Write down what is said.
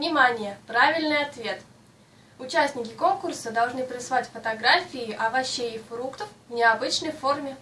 Внимание! Правильный ответ! Участники конкурса должны прислать фотографии овощей и фруктов в необычной форме.